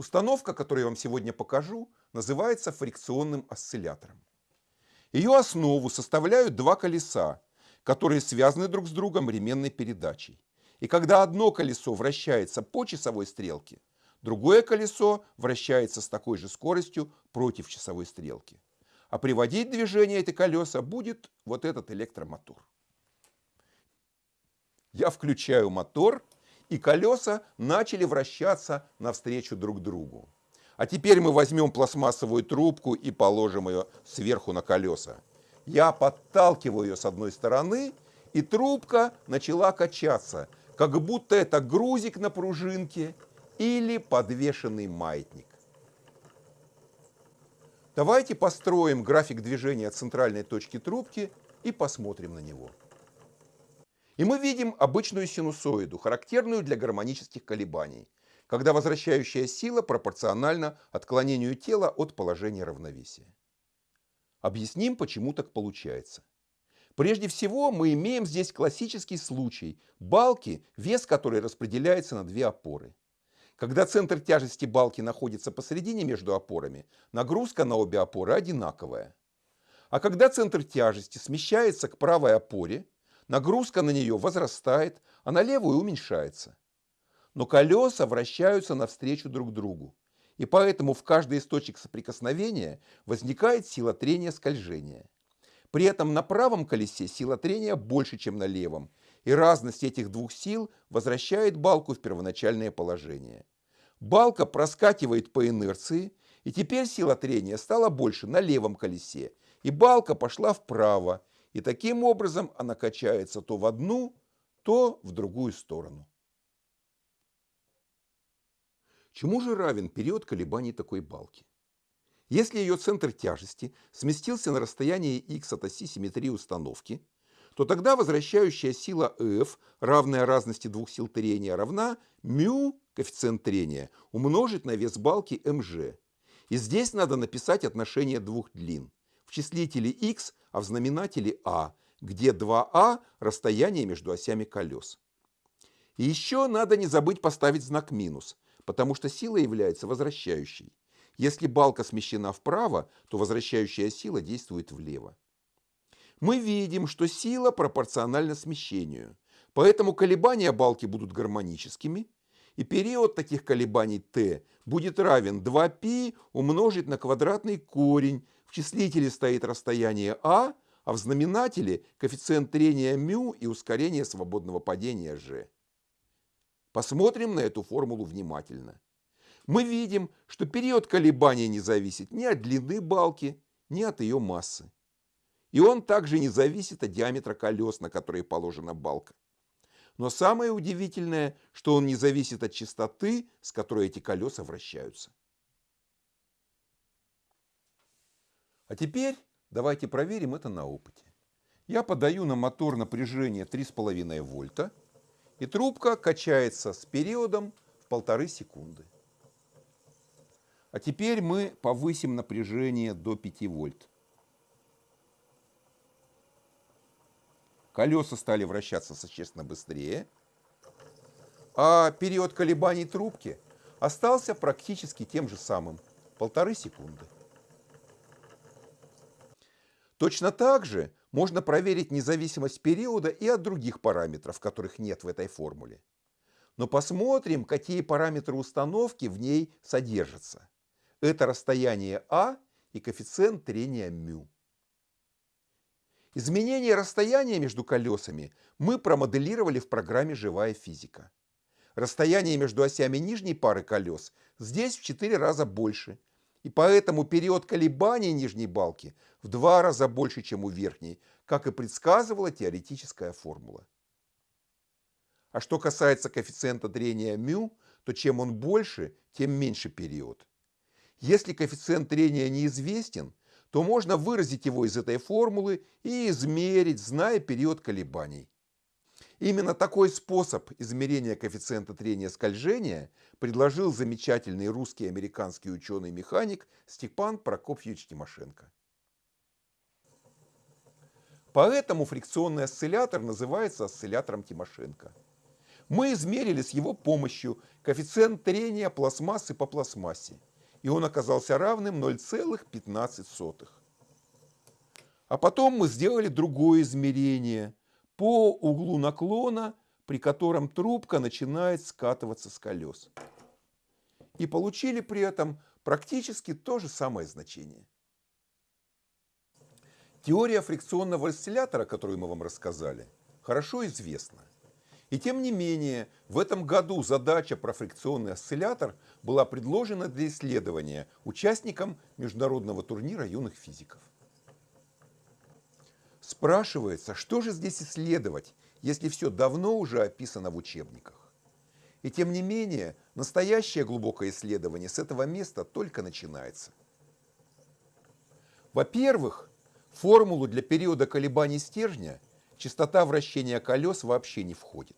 Установка, которую я вам сегодня покажу, называется фрикционным осциллятором. Ее основу составляют два колеса, которые связаны друг с другом ременной передачей. И когда одно колесо вращается по часовой стрелке, другое колесо вращается с такой же скоростью против часовой стрелки. А приводить движение эти колеса будет вот этот электромотор. Я включаю мотор, и колеса начали вращаться навстречу друг другу. А теперь мы возьмем пластмассовую трубку и положим ее сверху на колеса. Я подталкиваю ее с одной стороны, и трубка начала качаться, как будто это грузик на пружинке или подвешенный маятник. Давайте построим график движения центральной точки трубки и посмотрим на него. И мы видим обычную синусоиду, характерную для гармонических колебаний, когда возвращающая сила пропорциональна отклонению тела от положения равновесия. Объясним, почему так получается. Прежде всего, мы имеем здесь классический случай балки, вес которой распределяется на две опоры. Когда центр тяжести балки находится посередине между опорами, нагрузка на обе опоры одинаковая. А когда центр тяжести смещается к правой опоре, Нагрузка на нее возрастает, а на левую уменьшается. Но колеса вращаются навстречу друг другу. И поэтому в каждой из точек соприкосновения возникает сила трения скольжения. При этом на правом колесе сила трения больше, чем на левом, и разность этих двух сил возвращает балку в первоначальное положение. Балка проскакивает по инерции, и теперь сила трения стала больше на левом колесе, и балка пошла вправо, и таким образом она качается то в одну, то в другую сторону. Чему же равен период колебаний такой балки? Если ее центр тяжести сместился на расстояние x от оси симметрии установки, то тогда возвращающая сила F, равная разности двух сил трения, равна μ, коэффициент трения, умножить на вес балки mg. И здесь надо написать отношение двух длин. В числителе x а в знаменателе А, где 2А – расстояние между осями колес. И еще надо не забыть поставить знак минус, потому что сила является возвращающей. Если балка смещена вправо, то возвращающая сила действует влево. Мы видим, что сила пропорциональна смещению, поэтому колебания балки будут гармоническими, и период таких колебаний t будет равен 2π умножить на квадратный корень в числителе стоит расстояние а, а в знаменателе коэффициент трения μ и ускорение свободного падения g. Посмотрим на эту формулу внимательно. Мы видим, что период колебания не зависит ни от длины балки, ни от ее массы. И он также не зависит от диаметра колес, на которые положена балка. Но самое удивительное, что он не зависит от частоты, с которой эти колеса вращаются. А теперь давайте проверим это на опыте. Я подаю на мотор напряжение 3,5 вольта, и трубка качается с периодом в полторы секунды. А теперь мы повысим напряжение до 5 вольт. Колеса стали вращаться существенно быстрее, а период колебаний трубки остался практически тем же самым – полторы секунды. Точно так же можно проверить независимость периода и от других параметров, которых нет в этой формуле. Но посмотрим, какие параметры установки в ней содержатся. Это расстояние А и коэффициент трения μ. Изменение расстояния между колесами мы промоделировали в программе «Живая физика». Расстояние между осями нижней пары колес здесь в 4 раза больше – и поэтому период колебаний нижней балки в два раза больше, чем у верхней, как и предсказывала теоретическая формула. А что касается коэффициента трения μ, то чем он больше, тем меньше период. Если коэффициент трения неизвестен, то можно выразить его из этой формулы и измерить, зная период колебаний. Именно такой способ измерения коэффициента трения скольжения предложил замечательный русский американский ученый-механик Степан Прокопьевич Тимошенко. Поэтому фрикционный осциллятор называется осциллятором Тимошенко. Мы измерили с его помощью коэффициент трения пластмассы по пластмассе, и он оказался равным 0,15. А потом мы сделали другое измерение по углу наклона, при котором трубка начинает скатываться с колес. И получили при этом практически то же самое значение. Теория фрикционного осциллятора, которую мы вам рассказали, хорошо известна. И тем не менее, в этом году задача про фрикционный осциллятор была предложена для исследования участникам международного турнира юных физиков. Спрашивается, что же здесь исследовать, если все давно уже описано в учебниках? И тем не менее, настоящее глубокое исследование с этого места только начинается. Во-первых, формулу для периода колебаний стержня частота вращения колес вообще не входит.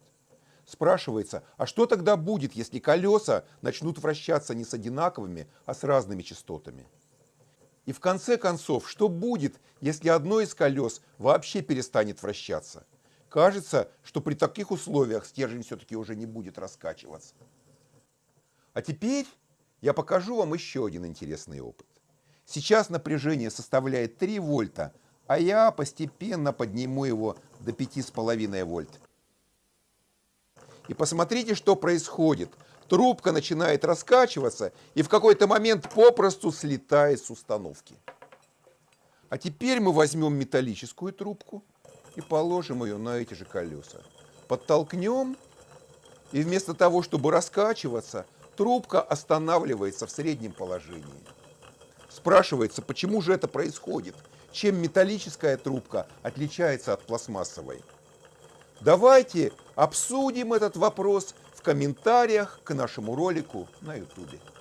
Спрашивается, а что тогда будет, если колеса начнут вращаться не с одинаковыми, а с разными частотами? И в конце концов, что будет, если одно из колес вообще перестанет вращаться? Кажется, что при таких условиях стержень все-таки уже не будет раскачиваться. А теперь я покажу вам еще один интересный опыт. Сейчас напряжение составляет 3 вольта, а я постепенно подниму его до 5,5 вольт. И посмотрите, что происходит. Трубка начинает раскачиваться и в какой-то момент попросту слетает с установки. А теперь мы возьмем металлическую трубку и положим ее на эти же колеса. Подтолкнем, и вместо того, чтобы раскачиваться, трубка останавливается в среднем положении. Спрашивается, почему же это происходит? Чем металлическая трубка отличается от пластмассовой? Давайте обсудим этот вопрос в комментариях к нашему ролику на YouTube.